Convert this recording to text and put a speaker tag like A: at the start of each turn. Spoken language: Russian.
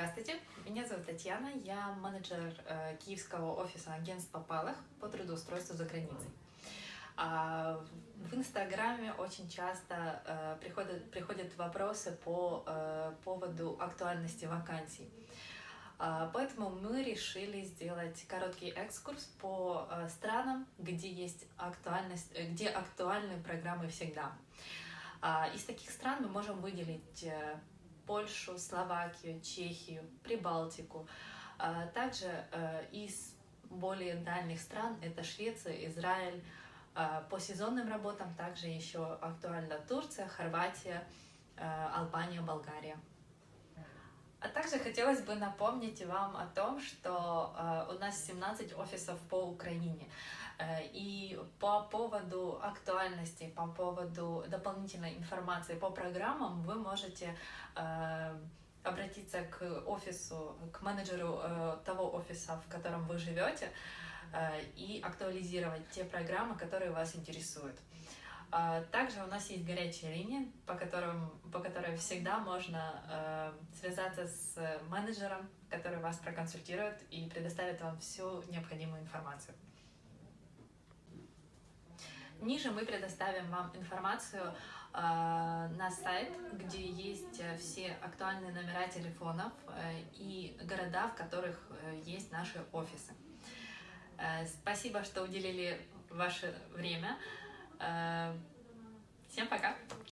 A: Здравствуйте, меня зовут Татьяна, я менеджер э, киевского офиса агентства Палах по трудоустройству за границей. А, в Инстаграме очень часто э, приходят, приходят вопросы по э, поводу актуальности вакансий. А, поэтому мы решили сделать короткий экскурс по странам, где есть актуальность, где актуальны программы всегда. А, из таких стран мы можем выделить Польшу, Словакию, Чехию, Прибалтику. А, также э, из более дальних стран это Швеция, Израиль. А, по сезонным работам также еще актуальна Турция, Хорватия, э, Албания, Болгария. А также хотелось бы напомнить вам о том, что э, у нас 17 офисов по Украине. Э, и по поводу актуальности, по поводу дополнительной информации по программам вы можете э, обратиться к офису, к менеджеру э, того офиса, в котором вы живете, и актуализировать те программы, которые вас интересуют. Также у нас есть горячая линия, по, которым, по которой всегда можно связаться с менеджером, который вас проконсультирует и предоставит вам всю необходимую информацию. Ниже мы предоставим вам информацию э, на сайт, где есть э, все актуальные номера телефонов э, и города, в которых э, есть наши офисы. Э, спасибо, что уделили ваше время. Э, всем пока!